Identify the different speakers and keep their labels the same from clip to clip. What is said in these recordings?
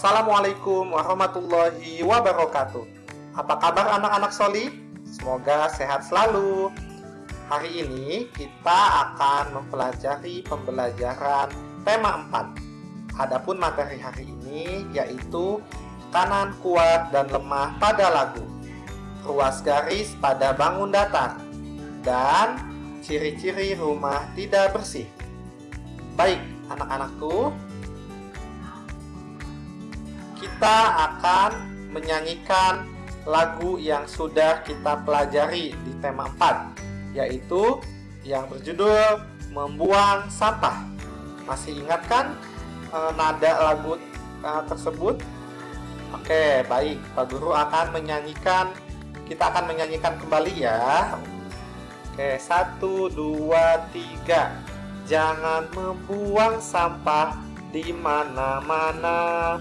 Speaker 1: Assalamualaikum warahmatullahi wabarakatuh. Apa kabar anak-anak Soli? Semoga sehat selalu. Hari ini kita akan mempelajari pembelajaran tema 4. Adapun materi hari ini yaitu kanan kuat dan lemah pada lagu, ruas garis pada bangun datar, dan ciri-ciri rumah tidak bersih. Baik, anak-anakku, kita akan menyanyikan lagu yang sudah kita pelajari di tema 4 yaitu yang berjudul Membuang Sampah. Masih ingat kan e, nada lagu e, tersebut? Oke, baik. Pak Guru akan menyanyikan kita akan menyanyikan kembali ya. Oke, satu, dua, tiga. Jangan membuang sampah di mana-mana.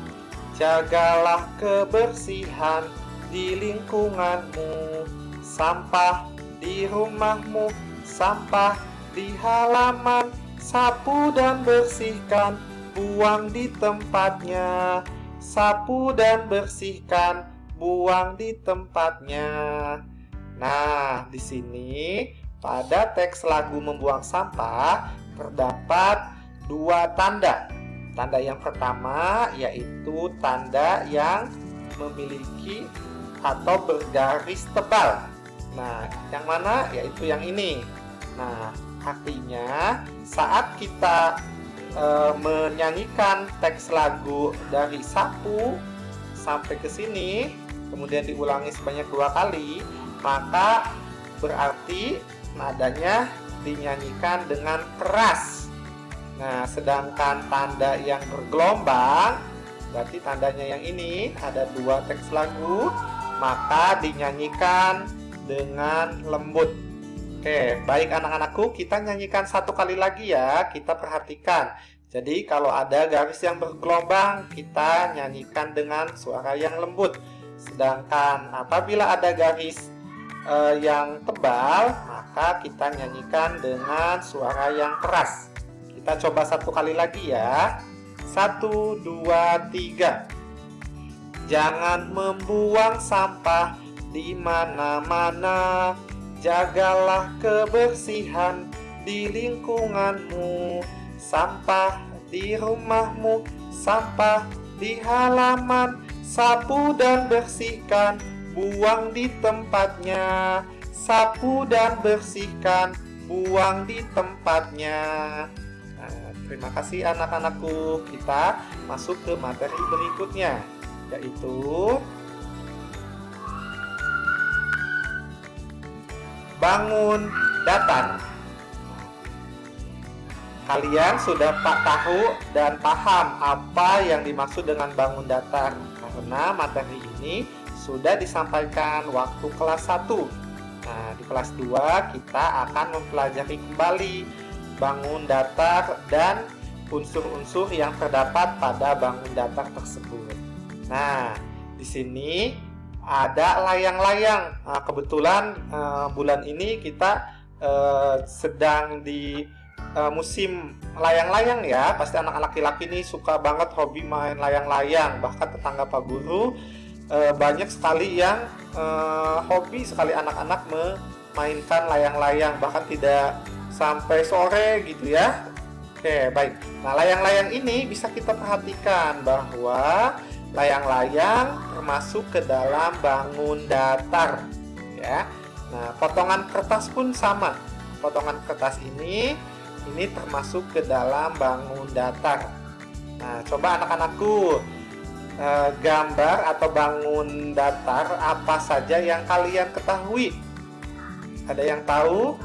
Speaker 1: Jagalah kebersihan di lingkunganmu, sampah di rumahmu, sampah di halaman, sapu dan bersihkan, buang di tempatnya. Sapu dan bersihkan, buang di tempatnya. Nah, di sini pada teks lagu membuang sampah terdapat dua tanda Tanda yang pertama yaitu tanda yang memiliki atau bergaris tebal. Nah, yang mana? Yaitu yang ini. Nah, artinya saat kita e, menyanyikan teks lagu dari sapu sampai ke sini, kemudian diulangi sebanyak dua kali, maka berarti nadanya dinyanyikan dengan keras Nah, sedangkan tanda yang bergelombang, berarti tandanya yang ini ada dua teks lagu, maka dinyanyikan dengan lembut. Oke, baik anak-anakku, kita nyanyikan satu kali lagi ya, kita perhatikan. Jadi kalau ada garis yang bergelombang, kita nyanyikan dengan suara yang lembut. Sedangkan apabila ada garis eh, yang tebal, maka kita nyanyikan dengan suara yang keras. Kita coba satu kali lagi ya. Satu, dua, tiga. Jangan membuang sampah di mana-mana. Jagalah kebersihan di lingkunganmu. Sampah di rumahmu, sampah di halaman. Sapu dan bersihkan, buang di tempatnya. Sapu dan bersihkan, buang di tempatnya. Terima kasih anak-anakku. Kita masuk ke materi berikutnya, yaitu bangun datar. Kalian sudah pak tahu dan paham apa yang dimaksud dengan bangun datar karena materi ini sudah disampaikan waktu kelas 1. Nah, di kelas 2 kita akan mempelajari kembali bangun datar dan unsur-unsur yang terdapat pada bangun datar tersebut. Nah, di sini ada layang-layang. Nah, kebetulan uh, bulan ini kita uh, sedang di uh, musim layang-layang ya. Pasti anak-anak laki-laki ini suka banget hobi main layang-layang. Bahkan tetangga Pak Guru uh, banyak sekali yang uh, hobi sekali anak-anak memainkan layang-layang. Bahkan tidak sampai sore gitu ya. Oke baik. Nah layang-layang ini bisa kita perhatikan bahwa layang-layang termasuk ke dalam bangun datar ya. Nah potongan kertas pun sama. Potongan kertas ini ini termasuk ke dalam bangun datar. Nah coba anak-anakku eh, gambar atau bangun datar apa saja yang kalian ketahui? Ada yang tahu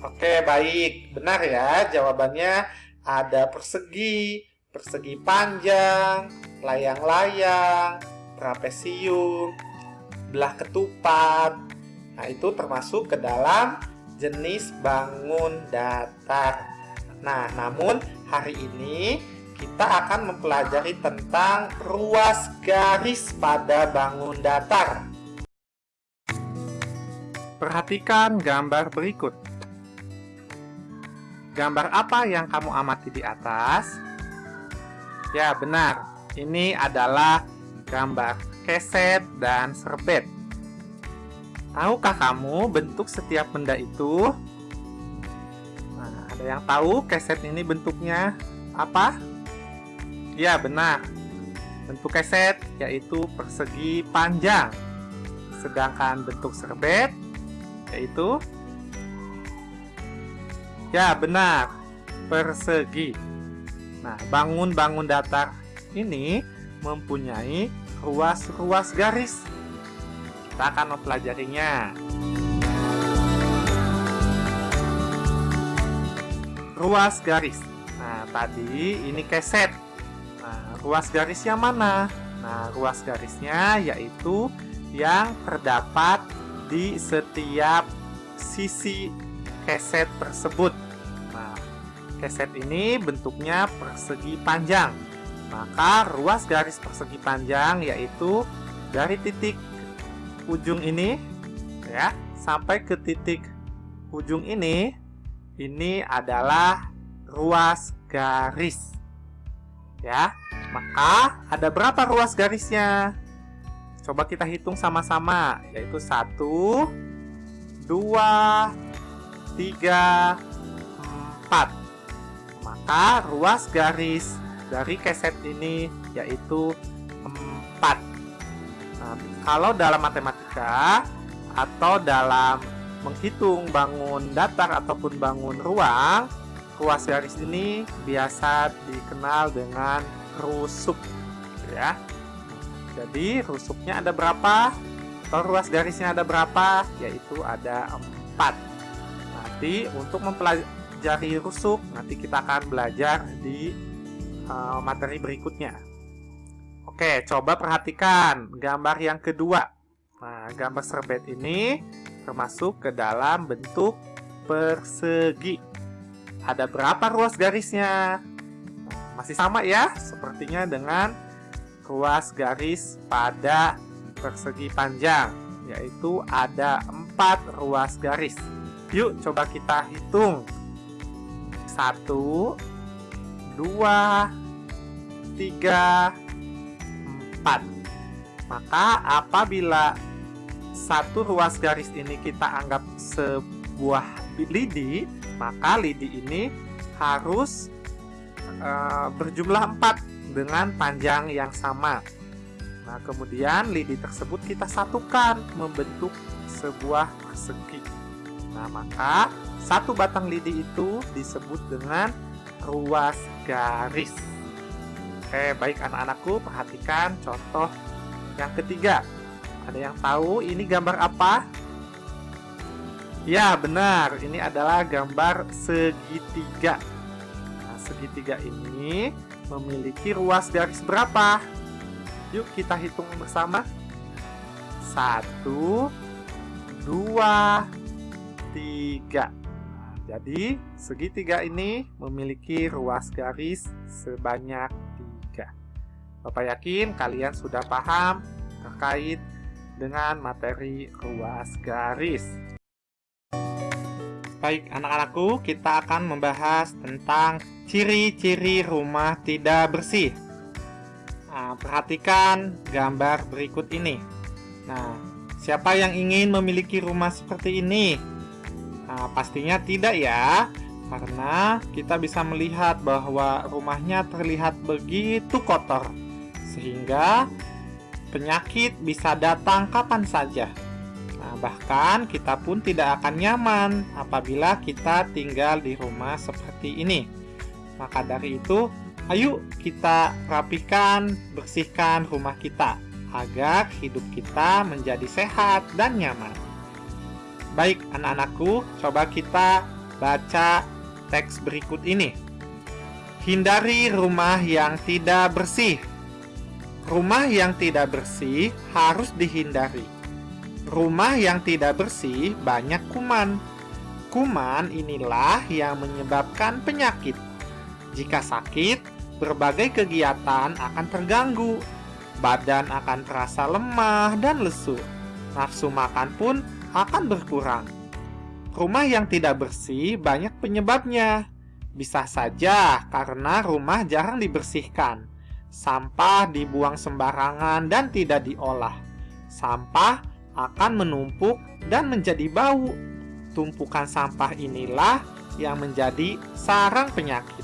Speaker 1: Oke, baik. Benar ya, jawabannya ada persegi, persegi panjang, layang-layang, trapesium, belah ketupat. Nah, itu termasuk ke dalam jenis bangun datar. Nah, namun hari ini kita akan mempelajari tentang ruas garis pada bangun datar. Perhatikan gambar berikut. Gambar apa yang kamu amati di atas? Ya, benar. Ini adalah gambar keset dan serbet. Tahukah kamu bentuk setiap benda itu? Nah, ada yang tahu keset ini bentuknya apa? Ya, benar. Bentuk keset yaitu persegi panjang. Sedangkan bentuk serbet yaitu Ya, benar. Persegi. Nah, bangun-bangun datar ini mempunyai ruas-ruas garis. Kita akan mempelajarinya. Ruas garis. Nah, tadi ini keset. Nah, ruas garis yang mana? Nah, ruas garisnya yaitu yang terdapat di setiap sisi keset tersebut. Nah, keset ini bentuknya persegi panjang. Maka ruas garis persegi panjang yaitu dari titik ujung ini ya sampai ke titik ujung ini ini adalah ruas garis. Ya. Maka ada berapa ruas garisnya? Coba kita hitung sama-sama yaitu 1 2 3, 4 Maka ruas garis dari keset ini yaitu 4 nah, Kalau dalam matematika atau dalam menghitung bangun datar ataupun bangun ruang Ruas garis ini biasa dikenal dengan rusuk ya. Jadi rusuknya ada berapa? Atau ruas garisnya ada berapa? Yaitu ada 4 nanti untuk mempelajari rusuk. Nanti kita akan belajar di uh, materi berikutnya. Oke coba perhatikan gambar yang kedua. Nah gambar serbet ini termasuk ke dalam bentuk persegi. Ada berapa ruas garisnya? Masih sama ya sepertinya dengan ruas garis pada persegi panjang yaitu ada empat ruas garis Yuk coba kita hitung. Satu, dua, tiga, empat. Maka apabila satu ruas garis ini kita anggap sebuah lidi, maka lidi ini harus uh, berjumlah empat dengan panjang yang sama. Nah, kemudian lidi tersebut kita satukan membentuk sebuah persegi. Nah, maka satu batang lidi itu disebut dengan ruas garis. Oke, baik anak-anakku, perhatikan contoh yang ketiga. Ada yang tahu ini gambar apa? Ya, benar. Ini adalah gambar segitiga. Nah, segitiga ini memiliki ruas garis berapa? Yuk kita hitung bersama. Satu, dua, tiga. jadi segitiga ini memiliki ruas garis sebanyak tiga. Bapak yakin kalian sudah paham terkait dengan materi ruas garis. Baik anak-anakku, kita akan membahas tentang ciri-ciri rumah tidak bersih. Nah, perhatikan gambar berikut ini. Nah, siapa yang ingin memiliki rumah seperti ini? Nah, pastinya tidak ya, karena kita bisa melihat bahwa rumahnya terlihat begitu kotor, sehingga penyakit bisa datang kapan saja. Nah, bahkan kita pun tidak akan nyaman apabila kita tinggal di rumah seperti ini. Maka dari itu, ayo kita rapikan, bersihkan rumah kita agar hidup kita menjadi sehat dan nyaman. Baik anak-anakku, coba kita baca teks berikut ini. Hindari rumah yang tidak bersih. Rumah yang tidak bersih harus dihindari. Rumah yang tidak bersih banyak kuman. Kuman inilah yang menyebabkan penyakit. Jika sakit, berbagai kegiatan akan terganggu. Badan akan terasa lemah dan lesu. Nafsu makan pun akan berkurang. Rumah yang tidak bersih banyak penyebabnya. Bisa saja karena rumah jarang dibersihkan. sampah dibuang sembarangan dan tidak diolah. Sampah akan menumpuk dan menjadi bau. Tumpukan sampah inilah yang menjadi sarang penyakit.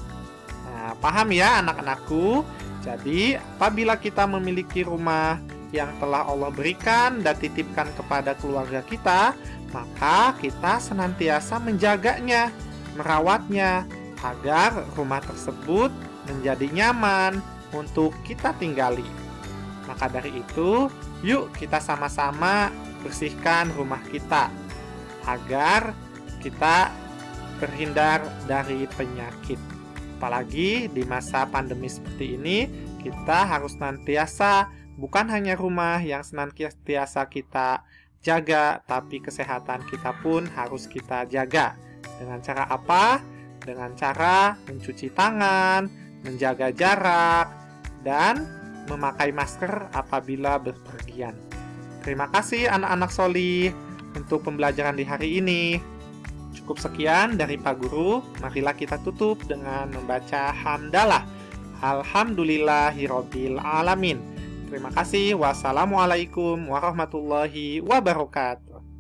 Speaker 1: Nah, paham ya anak-anakku? Jadi, apabila kita memiliki rumah yang telah Allah berikan dan titipkan kepada keluarga kita, maka kita senantiasa menjaganya, merawatnya, agar rumah tersebut menjadi nyaman untuk kita tinggali. Maka dari itu, yuk kita sama-sama bersihkan rumah kita agar kita terhindar dari penyakit. Apalagi di masa pandemi seperti ini, kita harus nantiasa bukan hanya rumah yang senantiasa kita jaga, tapi kesehatan kita pun harus kita jaga. Dengan cara apa? Dengan cara mencuci tangan, menjaga jarak, dan memakai masker apabila berpergian. Terima kasih anak-anak Soli untuk pembelajaran di hari ini. Cukup sekian dari Pak Guru, marilah kita tutup dengan membaca hamdalah. Alhamdulillahirobbil alamin. Terima kasih. Wassalamualaikum warahmatullahi wabarakatuh.